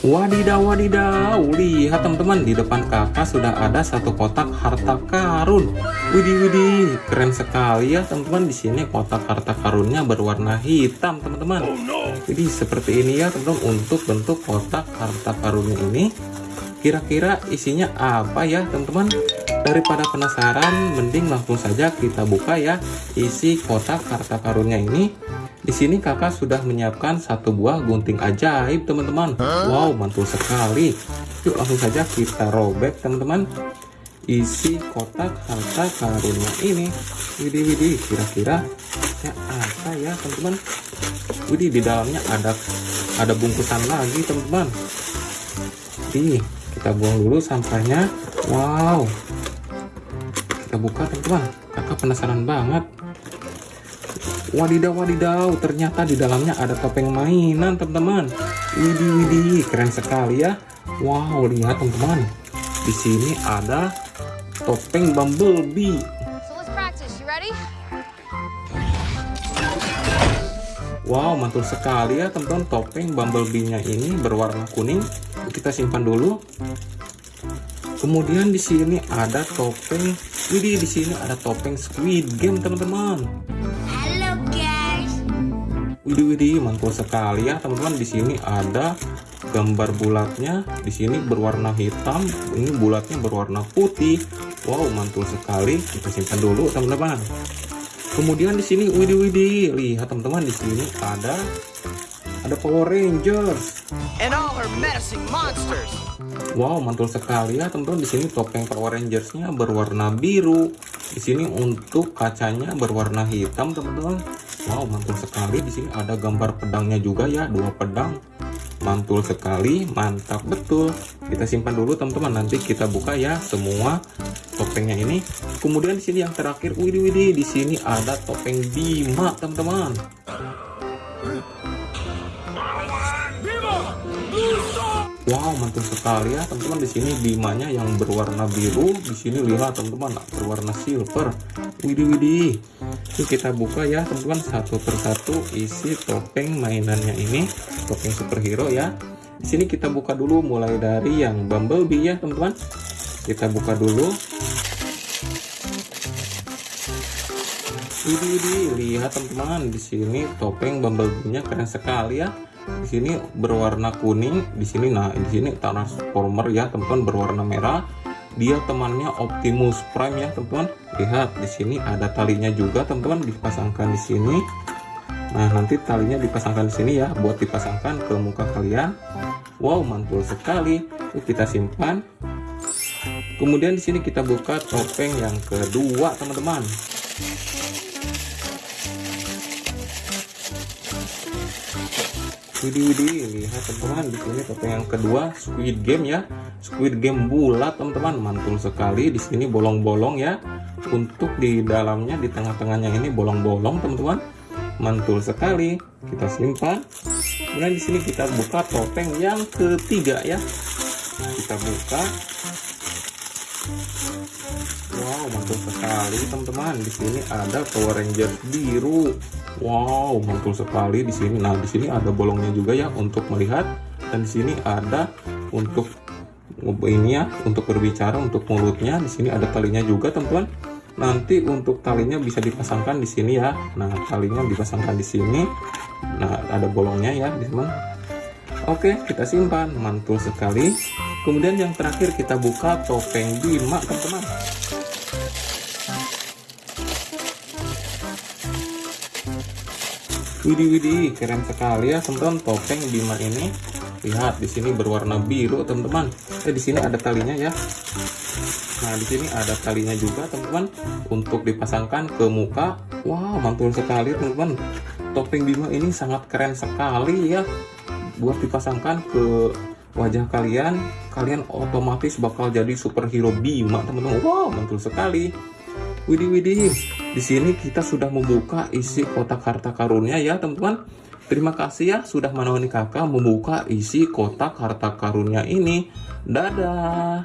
Wadidaw wadidaw. Lihat teman-teman di depan kakak sudah ada satu kotak harta karun. Widih widih. Keren sekali ya teman-teman. Di sini kotak harta karunnya berwarna hitam teman-teman. Jadi seperti ini ya teman-teman. Untuk bentuk kotak harta karunnya ini Kira-kira isinya apa ya teman-teman Daripada penasaran mending langsung saja kita buka ya Isi kotak harta karunnya ini di sini kakak sudah menyiapkan satu buah gunting ajaib teman-teman. Wow, mantul sekali. Yuk langsung saja kita robek teman-teman. Isi kotak harta karunnya ini. Widih widih, kira-kira ya apa ya teman-teman? Widih di dalamnya ada ada bungkusan lagi teman-teman. Nih, kita buang dulu sampahnya. Wow. Kita buka teman-teman. Kakak penasaran banget Wadidaw wadidaw, ternyata di dalamnya ada topeng mainan teman-teman. Widih widih, keren sekali ya. Wow, lihat teman-teman. Di sini ada topeng Bumblebee. Wow, mantul sekali ya teman-teman. Topeng Bumblebee-nya ini berwarna kuning. Kita simpan dulu. Kemudian di sini ada topeng. Widih, di sini ada topeng Squid Game teman-teman. Hello, guys. Widih widih mantul sekali ya teman-teman di sini ada gambar bulatnya di sini berwarna hitam ini bulatnya berwarna putih wow mantul sekali kita simpan dulu teman-teman kemudian di sini widih widih lihat teman-teman di sini ada ada Power Rangers and all her menacing monsters. Wow, mantul sekali ya teman-teman. Di sini topeng Power Rangers-nya berwarna biru. Di sini untuk kacanya berwarna hitam, teman-teman. Wow, mantul sekali. Di sini ada gambar pedangnya juga ya, dua pedang. Mantul sekali, mantap betul. Kita simpan dulu teman-teman. Nanti kita buka ya semua topengnya ini. Kemudian di sini yang terakhir, widih widih, di sini ada topeng Bima, teman-teman. Wow, mantul sekali ya teman-teman. Di sini bimanya yang berwarna biru, di sini lihat teman-teman berwarna silver. Widih widih. Yuk kita buka ya teman-teman satu persatu isi topeng mainannya ini, topeng superhero ya. Di sini kita buka dulu mulai dari yang Bumblebee ya teman-teman. Kita buka dulu. Widih widih, lihat teman-teman di sini topeng Bumblebee-nya keren sekali ya di sini berwarna kuning di sini nah di sini transformer ya teman-teman berwarna merah. Dia temannya Optimus Prime ya teman-teman. Lihat di sini ada talinya juga teman-teman dipasangkan di sini. Nah nanti talinya dipasangkan di sini ya buat dipasangkan ke muka kalian. Wow mantul sekali. Yuk kita simpan. Kemudian di sini kita buka topeng yang kedua teman-teman Widih widih lihat teman-teman di sini topeng yang kedua Squid Game ya. Squid Game bulat teman-teman mantul sekali. Di sini bolong-bolong ya. Untuk di dalamnya di tengah-tengahnya ini bolong-bolong teman-teman. Mantul sekali. Kita simpan. Kemudian di sini kita buka topeng yang ketiga ya. Kita buka. Wow, mantul sekali teman-teman. Di sini ada Power Ranger biru. Wow, mantul sekali di sini. Nah, di sini ada bolongnya juga ya untuk melihat dan di sini ada untuk ini ya, untuk berbicara untuk mulutnya. Di sini ada talinya juga, teman-teman. Nanti untuk talinya bisa dipasangkan di sini ya. Nah, talinya dipasangkan di sini. Nah, ada bolongnya ya, teman. Oke, kita simpan. Mantul sekali. Kemudian yang terakhir kita buka topeng Bima, teman-teman. Widih widih, keren sekali ya teman-teman topeng Bima ini. Lihat di sini berwarna biru teman-teman. Eh di sini ada talinya ya. Nah di sini ada talinya juga teman-teman untuk dipasangkan ke muka. Wow mantul sekali teman-teman. Topeng Bima ini sangat keren sekali ya. Buat dipasangkan ke wajah kalian, kalian otomatis bakal jadi superhero Bima teman-teman. Wow mantul sekali. Widih widih. Di sini kita sudah membuka isi kotak harta karunnya ya teman-teman. Terima kasih ya sudah menemani kakak membuka isi kotak harta karunnya ini. Dadah.